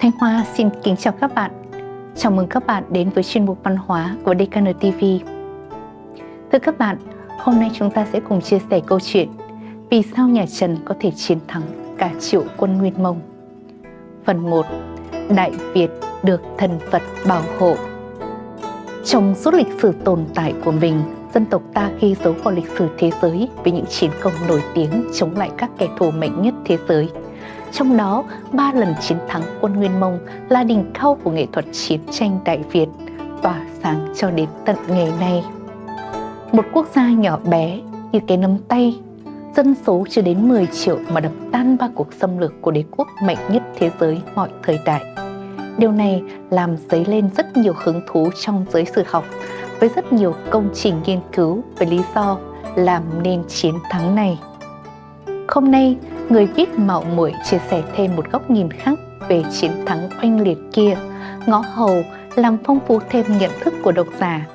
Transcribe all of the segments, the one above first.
Thanh Hoa xin kính chào các bạn. Chào mừng các bạn đến với chuyên mục văn hóa của DKN TV. Thưa các bạn, hôm nay chúng ta sẽ cùng chia sẻ câu chuyện Vì sao nhà Trần có thể chiến thắng cả triệu quân Nguyên Mông. Phần 1. Đại Việt được thần Phật bảo hộ Trong suốt lịch sử tồn tại của mình, dân tộc ta ghi dấu vào lịch sử thế giới với những chiến công nổi tiếng chống lại các kẻ thù mạnh nhất thế giới – trong đó, ba lần chiến thắng quân Nguyên Mông là đỉnh cao của nghệ thuật chiến tranh Đại Việt, tỏa sáng cho đến tận ngày nay. Một quốc gia nhỏ bé như cái nắm tay, dân số chưa đến 10 triệu mà đập tan ba cuộc xâm lược của đế quốc mạnh nhất thế giới mọi thời đại. Điều này làm dấy lên rất nhiều hứng thú trong giới sử học với rất nhiều công trình nghiên cứu về lý do làm nên chiến thắng này. Hôm nay, người viết mạo muội chia sẻ thêm một góc nhìn khác về chiến thắng oanh liệt kia, ngõ hầu làm phong phú thêm nhận thức của độc giả.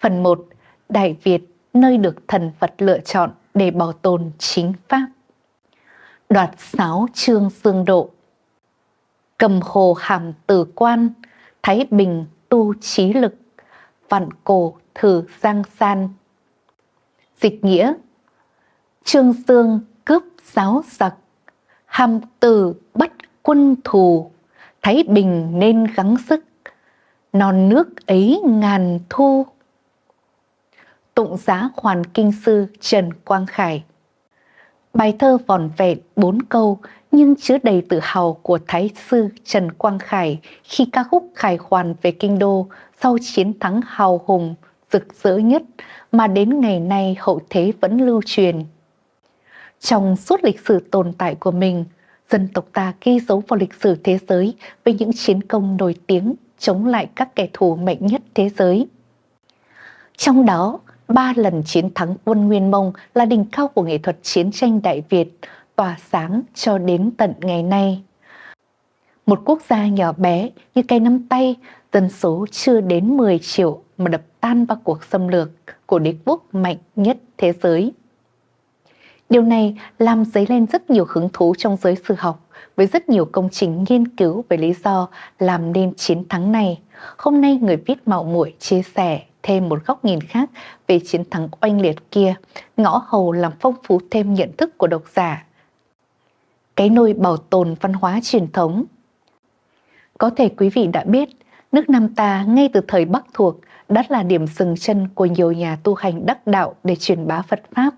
Phần 1. Đại Việt, nơi được thần Phật lựa chọn để bảo tồn chính Pháp. Đoạt sáu trương dương độ Cầm hồ hàm tử quan, Thái Bình tu trí lực, vạn cổ thử giang san. Dịch nghĩa Trương Dương cướp giáo giặc, hàm từ bắt quân thù, Thái Bình nên gắng sức, non nước ấy ngàn thu. Tụng giá Hoàn Kinh Sư Trần Quang Khải Bài thơ vòn vẹn bốn câu nhưng chứa đầy tự hào của Thái sư Trần Quang Khải khi ca khúc khải hoàn về kinh đô sau chiến thắng hào hùng, rực rỡ nhất mà đến ngày nay hậu thế vẫn lưu truyền. Trong suốt lịch sử tồn tại của mình, dân tộc ta ghi dấu vào lịch sử thế giới với những chiến công nổi tiếng chống lại các kẻ thù mạnh nhất thế giới. Trong đó, ba lần chiến thắng quân Nguyên Mông là đỉnh cao của nghệ thuật chiến tranh Đại Việt, tỏa sáng cho đến tận ngày nay. Một quốc gia nhỏ bé như cây nắm tay, dân số chưa đến 10 triệu mà đập tan ba cuộc xâm lược của đế quốc mạnh nhất thế giới. Điều này làm dấy lên rất nhiều hứng thú trong giới sử học với rất nhiều công trình nghiên cứu về lý do làm nên chiến thắng này. Hôm nay người viết mạo muội chia sẻ thêm một góc nhìn khác về chiến thắng oanh liệt kia, ngõ hầu làm phong phú thêm nhận thức của độc giả. Cái nôi bảo tồn văn hóa truyền thống Có thể quý vị đã biết, nước Nam ta ngay từ thời Bắc thuộc đã là điểm dừng chân của nhiều nhà tu hành đắc đạo để truyền bá Phật Pháp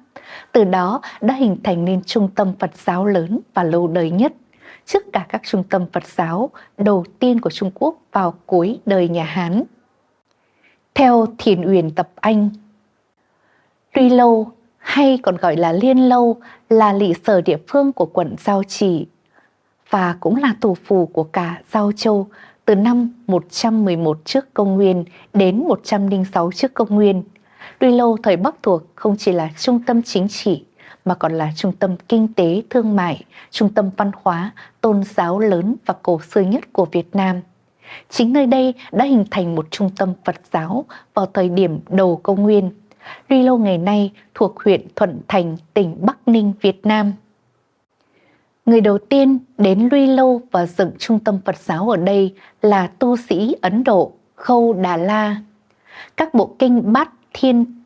từ đó đã hình thành nên trung tâm Phật giáo lớn và lâu đời nhất, trước cả các trung tâm Phật giáo đầu tiên của Trung Quốc vào cuối đời nhà Hán. Theo Thiền Uyển Tập Anh, Tuy Lâu hay còn gọi là Liên Lâu là lỵ sở địa phương của quận Giao Chỉ và cũng là thủ phủ của cả Giao Châu từ năm 111 trước công nguyên đến 106 trước công nguyên – Tuy lâu thời Bắc thuộc không chỉ là trung tâm chính trị mà còn là trung tâm kinh tế, thương mại, trung tâm văn hóa, tôn giáo lớn và cổ xưa nhất của Việt Nam. Chính nơi đây đã hình thành một trung tâm Phật giáo vào thời điểm đầu công nguyên. tuy Lâu ngày nay thuộc huyện Thuận Thành, tỉnh Bắc Ninh, Việt Nam. Người đầu tiên đến Luy Lâu và dựng trung tâm Phật giáo ở đây là tu sĩ Ấn Độ Khâu Đà La. Các bộ kinh bát thiên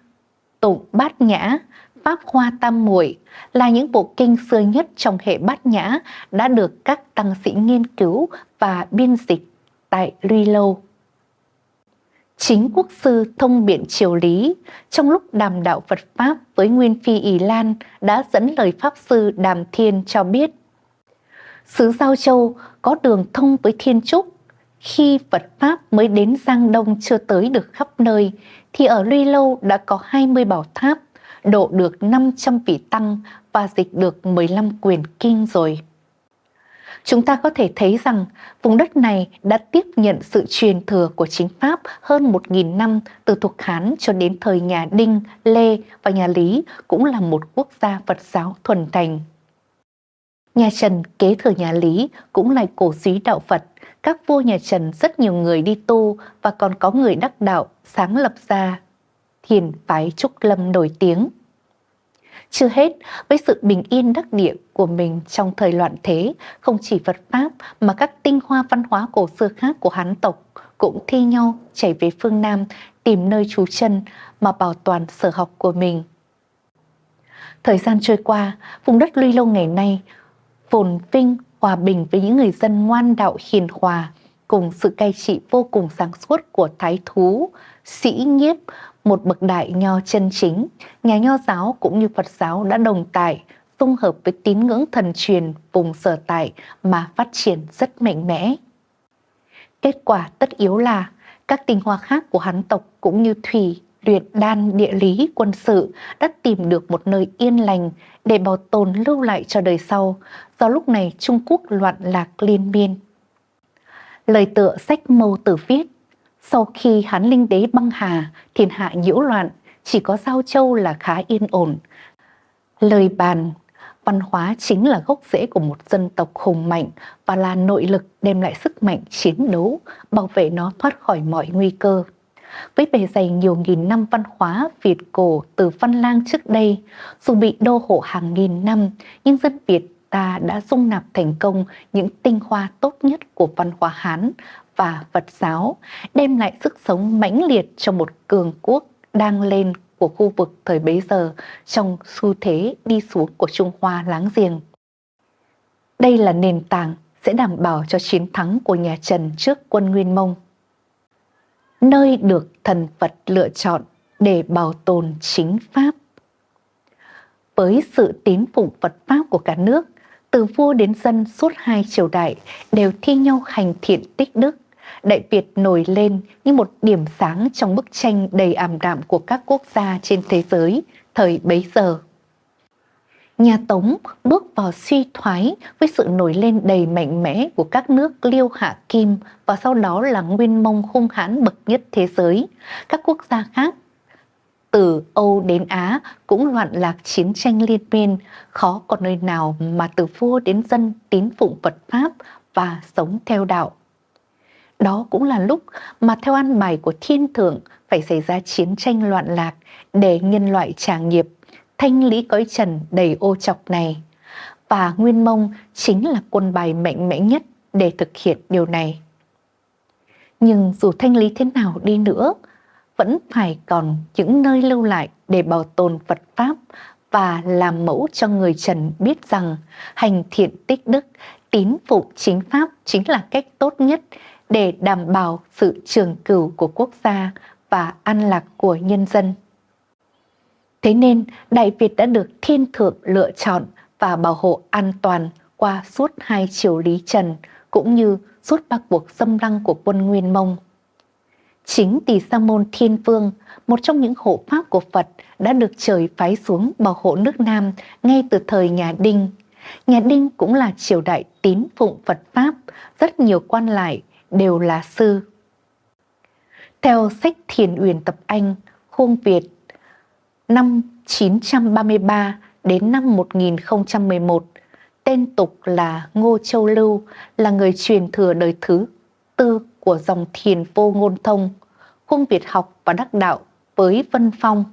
tụng bát nhã, pháp hoa tam muội là những bộ kinh xưa nhất trong hệ bát nhã đã được các tăng sĩ nghiên cứu và biên dịch tại Luy Lâu. Chính quốc sư thông biện triều lý trong lúc đàm đạo Phật Pháp với Nguyên Phi Ý Lan đã dẫn lời Pháp Sư Đàm Thiên cho biết Sứ Giao Châu có đường thông với Thiên Trúc khi Phật Pháp mới đến Giang Đông chưa tới được khắp nơi, thì ở Luy Lâu đã có 20 bảo tháp, độ được 500 vị tăng và dịch được 15 quyền kinh rồi. Chúng ta có thể thấy rằng vùng đất này đã tiếp nhận sự truyền thừa của chính Pháp hơn 1.000 năm từ thuộc Hán cho đến thời nhà Đinh, Lê và nhà Lý cũng là một quốc gia Phật giáo thuần thành. Nhà Trần kế thừa nhà Lý cũng là cổ suý đạo Phật các vua nhà Trần rất nhiều người đi tu và còn có người đắc đạo sáng lập ra thiền phái Trúc Lâm nổi tiếng. Chưa hết, với sự bình yên đắc địa của mình trong thời loạn thế, không chỉ Phật Pháp mà các tinh hoa văn hóa cổ xưa khác của Hán tộc cũng thi nhau chảy về phương Nam tìm nơi trú chân mà bảo toàn sở học của mình. Thời gian trôi qua, vùng đất Luy Lâu ngày nay phồn vinh, hòa bình với những người dân ngoan đạo hiền hòa, cùng sự cai trị vô cùng sáng suốt của thái thú, sĩ nhiếp, một bậc đại nho chân chính, nhà nho giáo cũng như Phật giáo đã đồng tại, dung hợp với tín ngưỡng thần truyền vùng sở tại mà phát triển rất mạnh mẽ. Kết quả tất yếu là các tinh hoa khác của hắn tộc cũng như thủy, luyện đan, địa lý, quân sự đã tìm được một nơi yên lành để bảo tồn lưu lại cho đời sau, do lúc này Trung Quốc loạn lạc liên miên. Lời tựa sách mâu tử viết, sau khi Hán Linh Đế băng hà, thiên hạ nhiễu loạn, chỉ có Giao Châu là khá yên ổn. Lời bàn văn hóa chính là gốc rễ của một dân tộc hùng mạnh và là nội lực đem lại sức mạnh chiến đấu, bảo vệ nó thoát khỏi mọi nguy cơ. Với bề dày nhiều nghìn năm văn hóa Việt cổ từ Văn Lang trước đây, dù bị đô hộ hàng nghìn năm, nhưng dân Việt ta đã dung nạp thành công những tinh hoa tốt nhất của văn hóa Hán và Phật giáo, đem lại sức sống mãnh liệt cho một cường quốc đang lên của khu vực thời bấy giờ trong xu thế đi xuống của Trung Hoa láng giềng. Đây là nền tảng sẽ đảm bảo cho chiến thắng của nhà Trần trước quân Nguyên Mông. Nơi được thần Phật lựa chọn để bảo tồn chính Pháp. Với sự tín phụng Phật Pháp của cả nước, từ vua đến dân suốt hai triều đại đều thi nhau hành thiện tích đức, Đại Việt nổi lên như một điểm sáng trong bức tranh đầy ảm đạm của các quốc gia trên thế giới thời bấy giờ. Nhà Tống bước vào suy thoái với sự nổi lên đầy mạnh mẽ của các nước Liêu Hạ Kim và sau đó là Nguyên Mông hung hãn bậc nhất thế giới. Các quốc gia khác từ Âu đến Á cũng loạn lạc chiến tranh liên miên, khó có nơi nào mà từ vua đến dân tín phụng Phật Pháp và sống theo đạo. Đó cũng là lúc mà theo ăn bài của thiên thượng phải xảy ra chiến tranh loạn lạc để nhân loại trả nghiệp, thanh lý cõi trần đầy ô chọc này. Và Nguyên Mông chính là quân bài mạnh mẽ nhất để thực hiện điều này. Nhưng dù thanh lý thế nào đi nữa, vẫn phải còn những nơi lưu lại để bảo tồn Phật Pháp và làm mẫu cho người Trần biết rằng hành thiện tích đức, tín phụng chính Pháp chính là cách tốt nhất để đảm bảo sự trường cửu của quốc gia và an lạc của nhân dân. Thế nên Đại Việt đã được thiên thượng lựa chọn và bảo hộ an toàn qua suốt hai triều Lý Trần cũng như suốt ba cuộc xâm lăng của quân Nguyên Mông. Chính Tỳ Sa Môn Thiên Vương, một trong những hộ pháp của Phật đã được trời phái xuống bảo hộ nước Nam ngay từ thời nhà Đinh. Nhà Đinh cũng là triều đại tín phụng Phật Pháp, rất nhiều quan lại đều là sư. Theo sách Thiền Uyển Tập Anh, Khuông Việt, năm 933 đến năm 1011, tên tục là Ngô Châu Lưu, là người truyền thừa đời thứ tư của dòng thiền vô ngôn thông, Khung Việt học và đắc đạo với Vân Phong.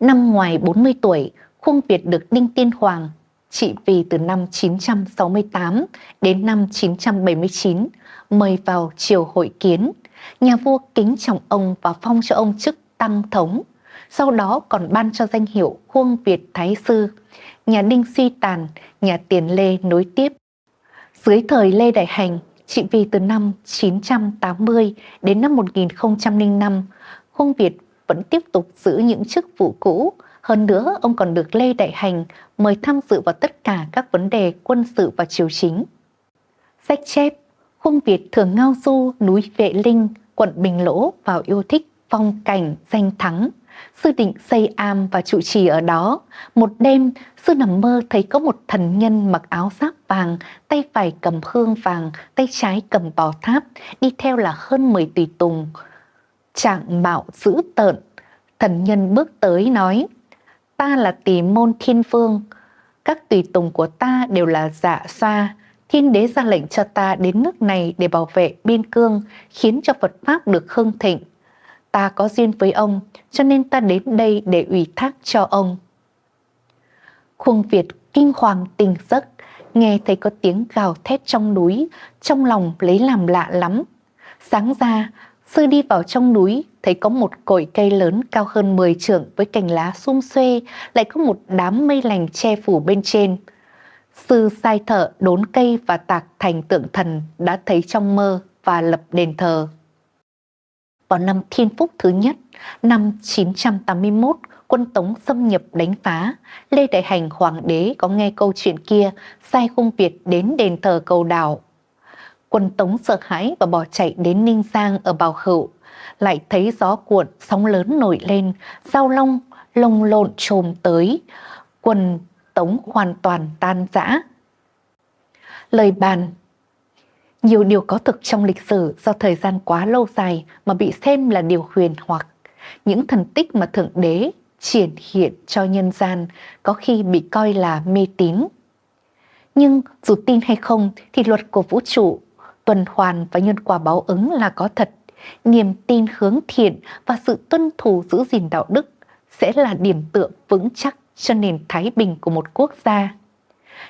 Năm ngoài 40 tuổi, Khung Việt được Đinh Tiên Hoàng trị vì từ năm 968 đến năm 979 mời vào triều hội kiến. Nhà vua kính trọng ông và phong cho ông chức tăng thống. Sau đó còn ban cho danh hiệu Khuông Việt Thái Sư. Nhà Đinh suy tàn, nhà Tiền Lê nối tiếp. Dưới thời Lê Đại Hành, trị vì từ năm 980 đến năm 1005, Khuông Việt vẫn tiếp tục giữ những chức vụ cũ. Hơn nữa, ông còn được Lê Đại Hành mời tham dự vào tất cả các vấn đề quân sự và triều chính. Sách chép Khuông Việt thường ngao du núi Vệ Linh, quận Bình Lỗ vào yêu thích phong cảnh danh thắng. Sư định xây am và trụ trì ở đó. Một đêm, sư nằm mơ thấy có một thần nhân mặc áo giáp vàng, tay phải cầm hương vàng, tay trái cầm bò tháp, đi theo là hơn 10 tùy tùng. Trạng mạo dữ tợn, thần nhân bước tới nói, ta là tỷ môn thiên phương, các tùy tùng của ta đều là dạ xoa, thiên đế ra lệnh cho ta đến nước này để bảo vệ biên cương, khiến cho Phật Pháp được hưng thịnh. Ta có duyên với ông, cho nên ta đến đây để ủy thác cho ông. Khuông Việt kinh hoàng tỉnh giấc, nghe thấy có tiếng gào thét trong núi, trong lòng lấy làm lạ lắm. Sáng ra, sư đi vào trong núi, thấy có một cội cây lớn cao hơn 10 trượng với cành lá sum xuê, lại có một đám mây lành che phủ bên trên. Sư sai thợ đốn cây và tạc thành tượng thần đã thấy trong mơ và lập đền thờ. Vào năm Thiên Phúc thứ nhất, năm 981, quân Tống xâm nhập đánh phá, Lê Đại Hành Hoàng đế có nghe câu chuyện kia, sai khung Việt đến đền thờ cầu đảo. Quân Tống sợ hãi và bỏ chạy đến Ninh Giang ở Bào Hữu, lại thấy gió cuộn, sóng lớn nổi lên, sao long, lồng lộn trồm tới, quân Tống hoàn toàn tan rã. Lời bàn nhiều điều có thực trong lịch sử do thời gian quá lâu dài mà bị xem là điều huyền hoặc. Những thần tích mà Thượng Đế triển hiện cho nhân gian có khi bị coi là mê tín. Nhưng dù tin hay không thì luật của vũ trụ, tuần hoàn và nhân quả báo ứng là có thật. Niềm tin hướng thiện và sự tuân thủ giữ gìn đạo đức sẽ là điểm tựa vững chắc cho nền thái bình của một quốc gia.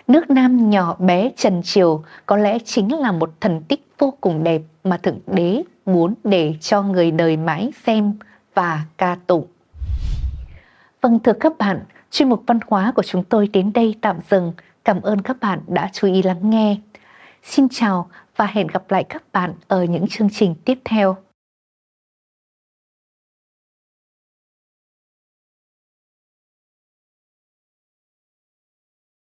Nước Nam nhỏ bé trần triều có lẽ chính là một thần tích vô cùng đẹp mà Thượng Đế muốn để cho người đời mãi xem và ca tụng. Vâng thưa các bạn, chuyên mục văn hóa của chúng tôi đến đây tạm dừng. Cảm ơn các bạn đã chú ý lắng nghe. Xin chào và hẹn gặp lại các bạn ở những chương trình tiếp theo.